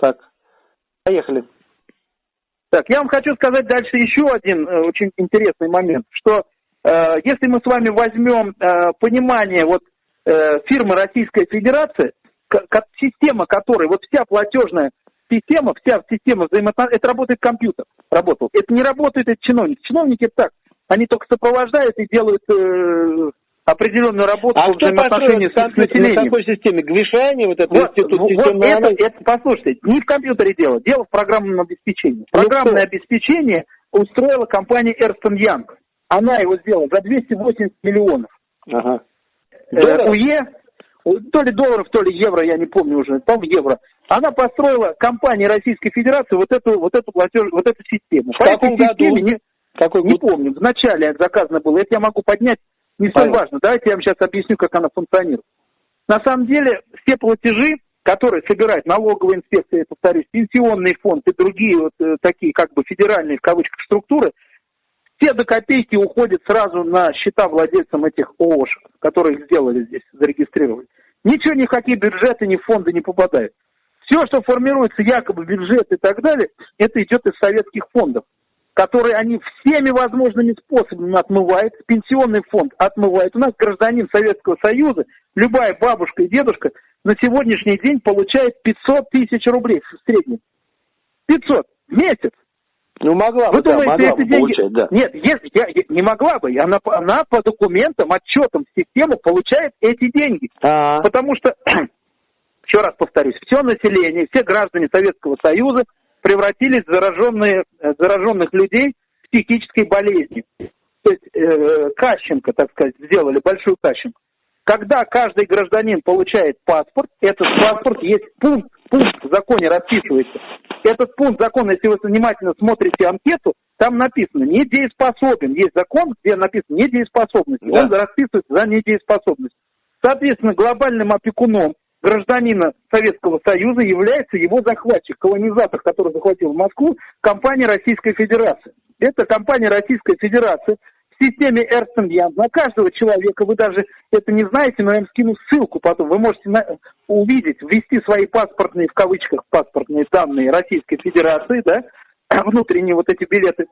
Так, поехали. Так, я вам хочу сказать дальше еще один э, очень интересный момент, что э, если мы с вами возьмем э, понимание вот э, фирмы Российская Федерация, к, система которой, вот вся платежная система, вся система взаимоотношений, это работает компьютер, работал. Это не работает это чиновник. Чиновники так, они только сопровождают и делают э, определенную работу а по взаимоотношению с, населением. На какой системе? Гвишани, вот этот вот, институт вот это, это, послушайте, не в компьютере дело, дело в программном обеспечении. Ну, Программное кто? обеспечение устроила компания Эрстон Янг. Она его сделала за 280 миллионов. Ага. Э, УЕ, то ли долларов, то ли евро, я не помню уже, по евро. Она построила компания Российской Федерации вот эту, вот эту платеж, вот эту систему. В По каком этой системе году? Не, Какой не помню, вначале заказано было. Это я могу поднять, не столь важно. Давайте я вам сейчас объясню, как она функционирует. На самом деле, все платежи, которые собирает налоговая инспекция, я повторюсь, пенсионный фонд и другие вот э, такие как бы федеральные в кавычках структуры, все до копейки уходят сразу на счета владельцам этих ООшек, которые их сделали здесь, зарегистрировали. Ничего, никакие бюджеты, ни фонды не попадают. Все, что формируется якобы бюджет и так далее, это идет из советских фондов, которые они всеми возможными способами отмывают. Пенсионный фонд отмывает. У нас гражданин Советского Союза, любая бабушка и дедушка на сегодняшний день получает 500 тысяч рублей в среднем. 500 в месяц. Ну, могла Вы бы, да, думаете, могла эти деньги... получать, да. Нет, если я, я не могла бы. Она, она по документам, отчетам в систему получает эти деньги. А-а-а. Потому что, еще раз повторюсь, все население, все граждане Советского Союза превратились в зараженные, э, зараженных людей с психической болезнью. То есть э, Кащенко, так сказать, сделали большую Кащенко. Когда каждый гражданин получает паспорт, этот паспорт есть пункт, пункт в законе расписывается. Этот пункт закона, если вы внимательно смотрите анкету, там написано недееспособен. Есть закон, где написано недееспособность. Да. Он расписывается за недееспособность. Соответственно, глобальным опекуном гражданина Советского Союза является его захватчик, колонизатор, который захватил Москву, компания Российской Федерации. Это компания Российской Федерации в системе Эрстен Ян на каждого человека, вы даже это не знаете, но я вам скину ссылку потом, вы можете на, увидеть, ввести свои паспортные, в кавычках, паспортные данные Российской Федерации, да, внутренние вот эти билеты,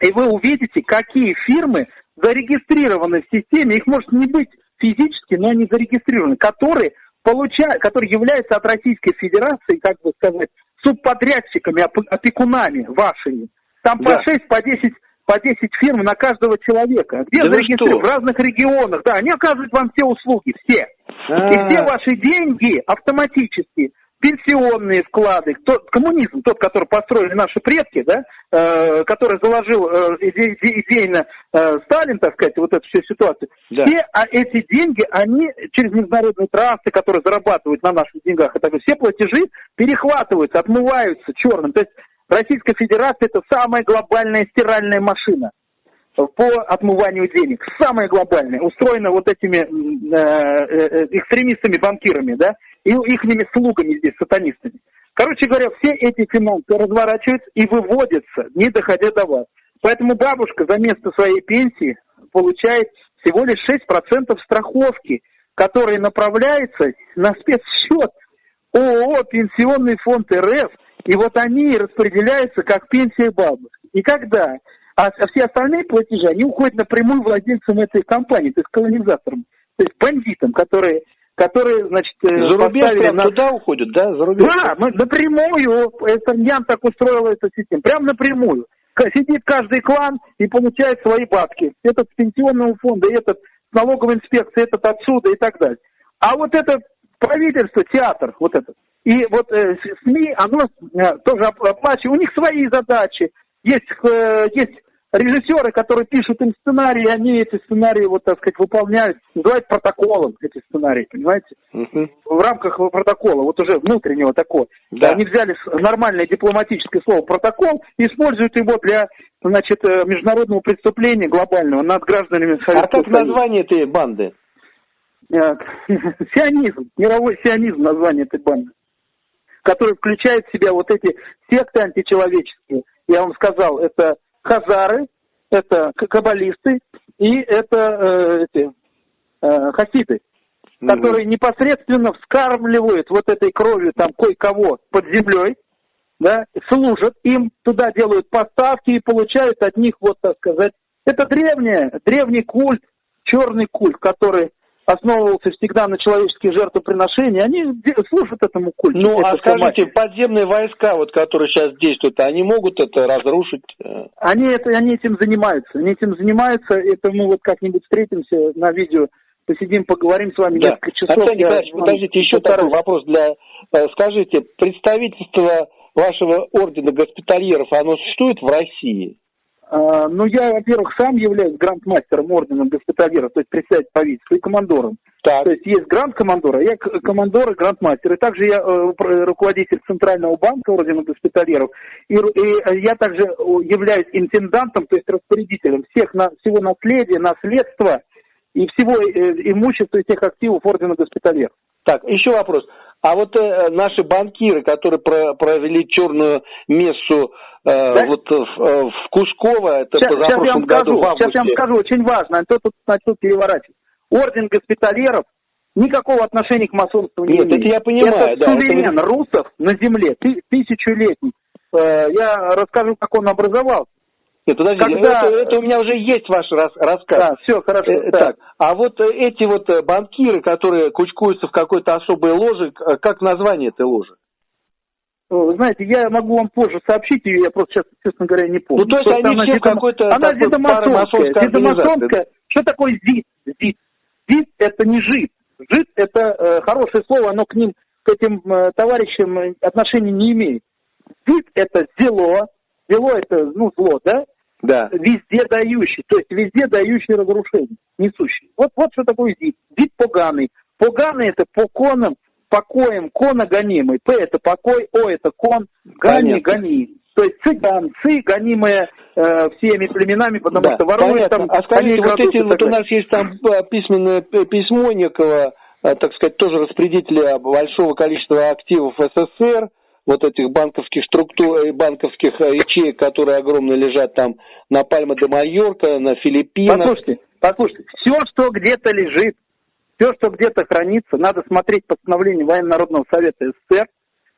и вы увидите, какие фирмы зарегистрированы в системе, их может не быть физически, но они зарегистрированы, которые получают, которые являются от Российской Федерации, как бы сказать, субподрядчиками, опекунами вашими. Там да. по 6, по 10 по 10 фирм на каждого человека. Где да зарегистрированы? В разных регионах. Да, они оказывают вам все услуги, все. А-а-а. И все ваши деньги автоматически, пенсионные вклады, тот, коммунизм, тот, который построили наши предки, да, э, который заложил э, иде, идейно э, Сталин, так сказать, вот эту всю ситуацию, да. все а эти деньги, они через международные трассы, которые зарабатывают на наших деньгах, это все платежи перехватываются, отмываются черным. То есть Российская Федерация это самая глобальная стиральная машина по отмыванию денег. Самая глобальная. Устроена вот этими э, э, экстремистами-банкирами, да, и их слугами здесь, сатанистами. Короче говоря, все эти финансы разворачиваются и выводятся, не доходя до вас. Поэтому бабушка за место своей пенсии получает всего лишь 6% страховки, которые направляются на спецсчет ООО «Пенсионный фонд РФ», и вот они распределяются как пенсия бабушек. И когда? А все остальные платежи, они уходят напрямую владельцам этой компании, то есть колонизаторам, то есть бандитам, которые которые, значит, э, за рубеж прям на... туда уходят, да? За рубеж. Да, мы напрямую, это Ян так устроил эту систему, прям напрямую. Сидит каждый клан и получает свои бабки. Этот с пенсионного фонда, этот с налоговой инспекции, этот отсюда и так далее. А вот это правительство, театр, вот этот, и вот э, СМИ, оно э, тоже оплачивает, у них свои задачи. Есть, э, есть режиссеры, которые пишут им сценарии, они эти сценарии, вот так сказать, выполняют, называют протоколом эти сценарии, понимаете? Uh-huh. В рамках протокола, вот уже внутреннего такого. Да. Они взяли нормальное дипломатическое слово протокол и используют его для, значит, э, международного преступления глобального над гражданами Советского А как название этой банды? Сионизм, мировой сионизм название этой банды который включает в себя вот эти секты античеловеческие. Я вам сказал, это хазары, это каббалисты и это э, эти, э, хасиды. угу. которые непосредственно вскармливают вот этой кровью там кое-кого под землей, да, служат им, туда делают поставки и получают от них, вот так сказать, это древнее, древний культ, черный культ, который основывался всегда на человеческие жертвоприношения, они служат этому культу. Ну, а скажите, подземные войска, вот, которые сейчас действуют, они могут это разрушить? Они, это, они этим занимаются. Они этим занимаются. Это мы вот как-нибудь встретимся на видео, посидим, поговорим с вами да. несколько часов. Арсений Николаевич, подождите, еще такой вопрос для... Э, скажите, представительство вашего ордена госпитальеров, оно существует в России? А, ну, я, во-первых, сам являюсь грандмастером ордена госпитальера, то есть председатель правительства и командором. Так. То есть есть гранд-командор, а я командор и грандмастер. И также я э, руководитель Центрального банка ордена госпитальеров. И, и я также являюсь интендантом, то есть распорядителем всех на, всего наследия, наследства и всего э, имущества и всех активов ордена госпитальеров. Так, еще вопрос. А вот э, наши банкиры, которые про, провели черную мессу э, да? вот в, э, в Кусково, это сейчас, сейчас я вам году, скажу, Сейчас я вам скажу, очень важно, а то тут начал переворачивать. Орден госпитальеров никакого отношения к масонству не Нет, имеет. это я понимаю. Это да, суверен это... русов на земле, тысячелетний. Э, я расскажу, как он образовался. Нет, подождите, Когда... это, это у меня уже есть ваш рас, рассказ. Да, все, хорошо. Э, так. А вот э, эти вот э, банкиры, которые кучкуются в какой-то особой ложе, как название этой ложи? Знаете, я могу вам позже сообщить ее, я просто сейчас, честно говоря, не помню. Ну, то есть просто они все какой-то... Она зидомасонская. Зидомасонская. Что такое ЗИД? ЗИД. ЗИД – это не ЖИД. ЖИД – это э, хорошее слово, оно к ним, к этим э, товарищам отношения не имеет. ЗИД – это зело, зело – это, ну, зло, да? Да. везде дающий, то есть везде дающий разрушение, несущий. Вот, вот что такое зид. Зид поганый. Поганый это по конам, покоем, кона гонимый. П это покой, О это кон, гани, гони. То есть цыган, ци, гонимые э, всеми племенами, потому да, что воруют там... А скажите, вот эти, вот у нас есть там э, письменное письмо некого, э, так сказать, тоже распределителя большого количества активов СССР, вот этих банковских структур, э, банковских э, ячеек, которые огромно лежат там на Пальма де Майорка, на Филиппинах. Послушайте, послушайте, все, что где-то лежит, все, что где-то хранится, надо смотреть постановление Военно-Народного Совета СССР,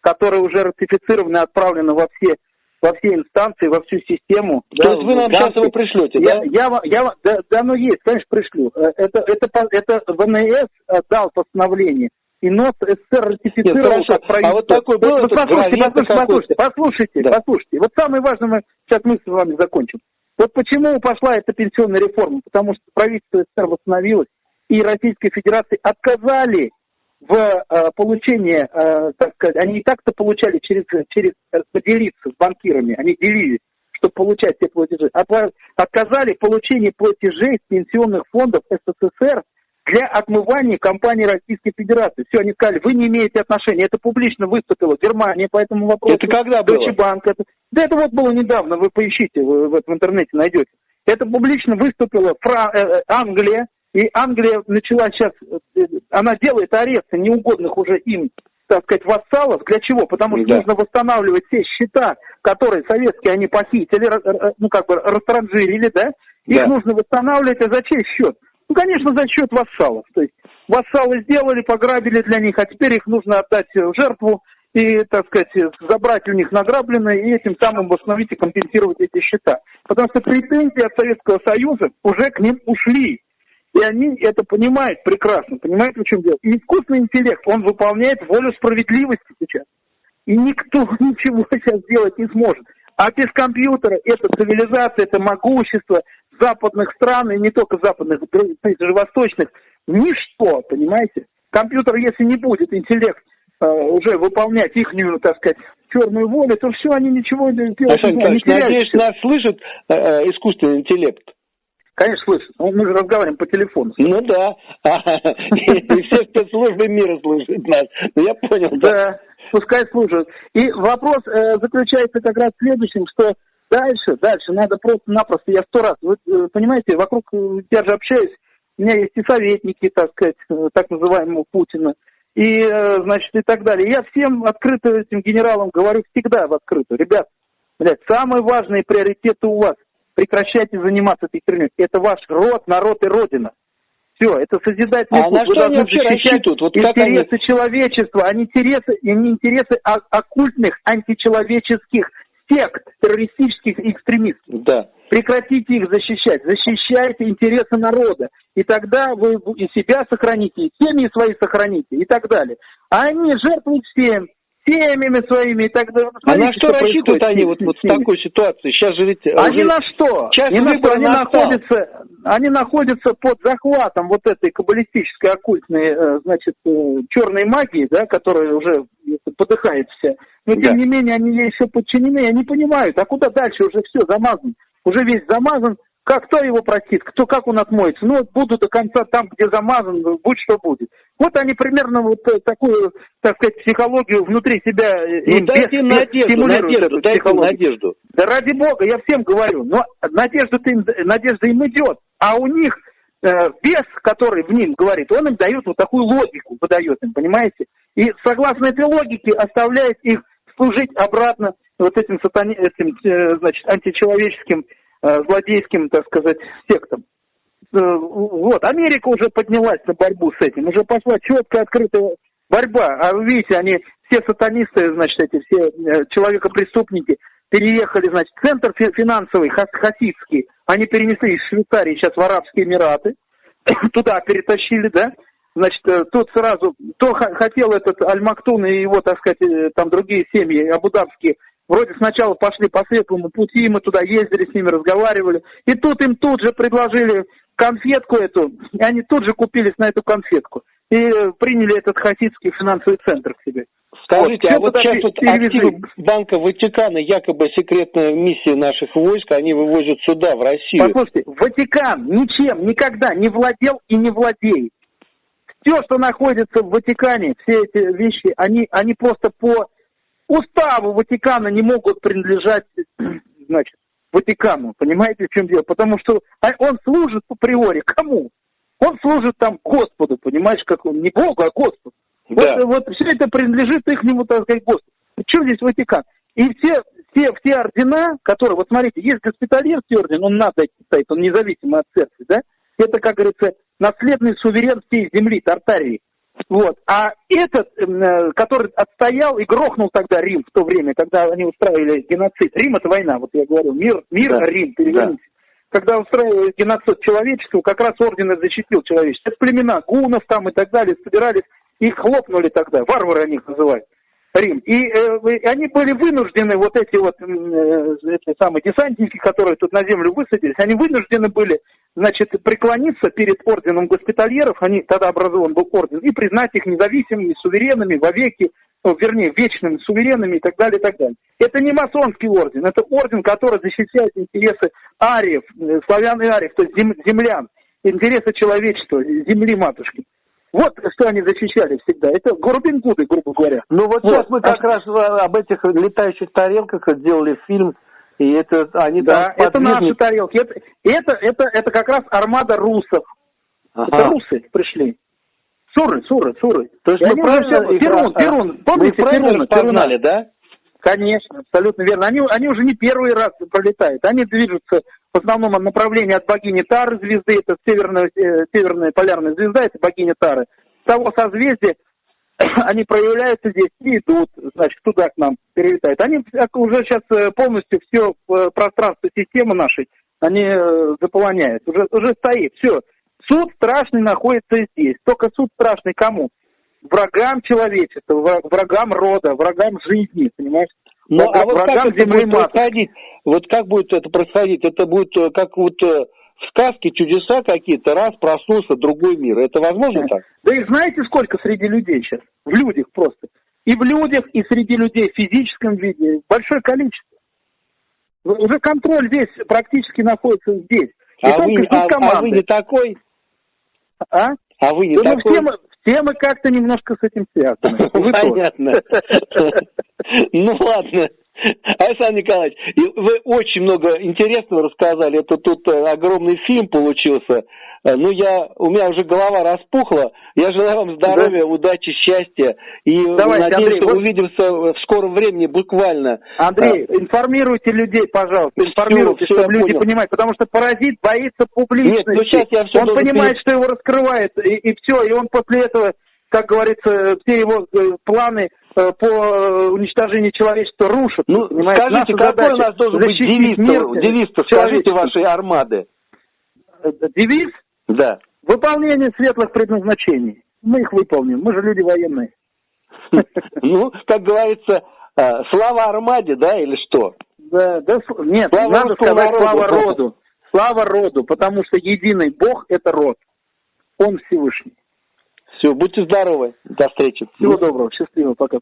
которое уже ратифицировано и отправлено во все во все инстанции, во всю систему. То да, есть вы нам сейчас его пришлете, я, да? Я, я, да? Да, оно есть, конечно, пришлю. Э, это, это, это ВНС дал постановление и НОС СССР ратифицировал Нет, как правительство. А вот такой был вот, послушайте, послушайте, послушайте, послушайте, да. послушайте. Вот самое важное, мы сейчас мы с вами закончим. Вот почему пошла эта пенсионная реформа? Потому что правительство СССР восстановилось, и Российской Федерации отказали в э, получении, э, так сказать, они и так-то получали через, через э, поделиться с банкирами, они делили, чтобы получать те платежи. Отказали в получении платежей с пенсионных фондов СССР для отмывания компании Российской Федерации. Все, они сказали, вы не имеете отношения. Это публично выступила Германия по этому вопросу. Это когда было? Deutsche Bank. Это... Да это вот было недавно, вы поищите, вы в, в интернете найдете. Это публично выступила Фра... Э, э, Англия, и Англия начала сейчас, э, она делает аресты неугодных уже им, так сказать, вассалов. Для чего? Потому что да. нужно восстанавливать все счета, которые советские они похитили, ну как бы растранжирили, да? Их да. нужно восстанавливать, а за чей счет? Ну, конечно, за счет вассалов. То есть вассалы сделали, пограбили для них, а теперь их нужно отдать в жертву и, так сказать, забрать у них награбленное и этим самым восстановить и компенсировать эти счета. Потому что претензии от Советского Союза уже к ним ушли. И они это понимают прекрасно, понимают, в чем дело. И искусственный интеллект, он выполняет волю справедливости сейчас. И никто ничего сейчас сделать не сможет. А без компьютера это цивилизация, это могущество, западных стран, и не только западных, даже восточных, ничто, понимаете? Компьютер, если не будет интеллект э, уже выполнять ихнюю, так сказать, черную волю, то все, они ничего не делают. Александр не надеюсь, нас слышит э, э, искусственный интеллект? Конечно, слышит. Ну, мы же разговариваем по телефону. Ну да. И все спецслужбы мира слушают нас. Ну, я понял. Да, пускай слушают. И вопрос э, заключается как раз в следующем, что Дальше, дальше, надо просто-напросто, я сто раз, вы э, понимаете, вокруг, э, я же общаюсь, у меня есть и советники, так сказать, э, так называемого Путина, и, значит, и так далее. Я всем открыто этим генералам говорю всегда в открытую. Ребят, блядь, самые важные приоритеты у вас. Прекращайте заниматься этой херней. Это ваш род, народ и родина. Все, это созидательный а путь. На что они вообще рассчитывают? Вот интересы они... человечества, а не интересы, не интересы оккультных, античеловеческих сект, террористических экстремистов. Да. Прекратите их защищать. Защищайте интересы народа. И тогда вы и себя сохраните, и семьи свои сохраните, и так далее. А они жертвуют всем семьями своими и так далее. а на что, что рассчитывают они вот, вот в такой ситуации? Сейчас же ведь... Они уже... на что? Сейчас на что? Они, находятся, они находятся под захватом вот этой каббалистической оккультной, э, значит, э, черной магии, да, которая уже подыхает вся. Но, тем да. не менее, они ей еще подчинены, они понимают, а куда дальше уже все замазано. Уже весь замазан, как кто его простит, кто, как он отмоется? Ну, буду до конца там, где замазан, будь что будет. Вот они примерно вот э, такую, так сказать, психологию внутри себя э, ну, дайте им надежду, надежду, дайте им надежду. Да ради бога, я всем говорю, но надежда им, надежда им идет, а у них э, бес, который в ним говорит, он им дает вот такую логику, выдает им, понимаете? И согласно этой логике оставляет их служить обратно вот этим, сатани, этим э, значит, античеловеческим злодейским, так сказать, сектам. Э, вот, Америка уже поднялась на борьбу с этим, уже пошла четкая, открытая борьба. А вы видите, они все сатанисты, значит, эти все э, человекопреступники переехали, значит, центр финансовый, хасидский, они перенесли из Швейцарии сейчас в Арабские Эмираты, туда перетащили, да, значит, тут сразу, кто хотел этот Аль-Мактун и его, так сказать, там другие семьи абудабские Вроде сначала пошли по светлому пути, мы туда ездили, с ними разговаривали. И тут им тут же предложили конфетку эту, и они тут же купились на эту конфетку. И приняли этот хасидский финансовый центр к себе. Скажите, вот, а вот сейчас вот активы Банка Ватикана, якобы секретная миссия наших войск, они вывозят сюда, в Россию. Послушайте, Ватикан ничем никогда не владел и не владеет. Все, что находится в Ватикане, все эти вещи, они, они просто по уставу Ватикана не могут принадлежать, значит, Ватикану. Понимаете, в чем дело? Потому что а он служит по приори кому? Он служит там Господу, понимаешь, как он, не Богу, а Господу. Да. Вот, вот все это принадлежит ихнему, так сказать, Господу. Что здесь Ватикан? И все, все, все ордена, которые, вот смотрите, есть госпитальерский орден, он надо стоит, он независимый от церкви, да? Это, как говорится, наследный суверен всей земли, Тартарии. Вот. А этот, э, который отстоял и грохнул тогда Рим в то время, когда они устраивали геноцид. Рим это война, вот я говорю, мир, мир да. Рим, переверните. Да. Когда устраивали геноцид человечества, как раз орден и защитил человечество. Это племена гунов там и так далее собирались, их хлопнули тогда, варвары они их называют. Рим. И э, они были вынуждены, вот эти вот э, эти самые десантники, которые тут на землю высадились, они вынуждены были, значит, преклониться перед орденом госпитальеров, они тогда образован был орден, и признать их независимыми, суверенными, вовеки, ну, вернее, вечными суверенами и так далее, и так далее. Это не масонский орден, это орден, который защищает интересы ариев, э, славян и ариев, то есть землян, интересы человечества, земли матушки. Вот что они защищали всегда. Это Рубин Гуды, грубо говоря. Ну вот, вот сейчас мы как а... раз об этих летающих тарелках сделали фильм, и это они да, там это наши тарелки. Это, это, это, это как раз армада русов. Ага. Это русы пришли. Суры, суры, суры. То есть и мы правильно все... Перун, Перун, помните Перун, Перуна, да? Конечно, абсолютно верно. Они, они уже не первый раз пролетают. Они движутся в основном направлении от богини Тары звезды, это северная, э, северная полярная звезда, это богиня Тары. С того созвездия они проявляются здесь и идут, значит, туда к нам перелетают. Они уже сейчас э, полностью все э, пространство системы нашей, они заполоняют. Уже, уже стоит, все. Суд страшный находится здесь. Только суд страшный кому? Врагам человечества, врагам рода, врагам жизни, понимаешь? Ну, а вот как это будет происходить? Вот как будет это происходить? Это будет э, как вот э, в сказке чудеса какие-то, раз проснулся другой мир. Это возможно так? Да и знаете, сколько среди людей сейчас? В людях просто. И в людях, и среди людей в физическом виде. Большое количество. Уже контроль здесь практически находится здесь. И а, вы, а, а вы не такой? А? А вы не да, такой? Ну, мы, все мы как-то немножко с этим связаны. Понятно. Ну ладно. Александр Николаевич, вы очень много интересного рассказали. Это тут э, огромный фильм получился. Э, ну, я, у меня уже голова распухла. Я желаю вам здоровья, да. удачи, счастья. И Давайте, надеюсь, Андрей, что вы... увидимся в скором времени, буквально. Андрей, а... информируйте людей, пожалуйста. Информируйте, все, чтобы все, люди понял. понимали. Потому что паразит боится публичности. Нет, ну сейчас я все Он понимает, что его раскрывает, и, и все. И он после этого, как говорится, все его э, планы э, по уничтожению человечества рушат. Ну, понимаете? скажите, Наша какой у нас должен быть девиз, девиз скажите, вашей армады? Девиз? Да. Выполнение светлых предназначений. Мы их выполним. Мы же люди военные. Ну, как говорится, а, слава Армаде, да, или что? Да, да, нет, слава надо сказать слава роду. Слава роду, потому что единый Бог – это род. Он Всевышний. Все, будьте здоровы. До встречи. Всего доброго. Счастливо. Пока.